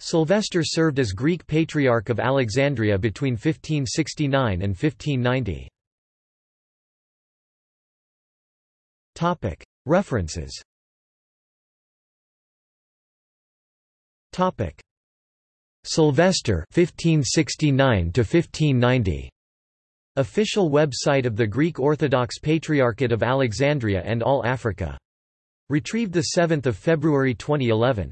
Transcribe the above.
Sylvester served as Greek Patriarch of Alexandria between 1569 and 1590. References Sylvester 1569 to 1590 Official website of the Greek Orthodox Patriarchate of Alexandria and All Africa. Retrieved 7 February 2011.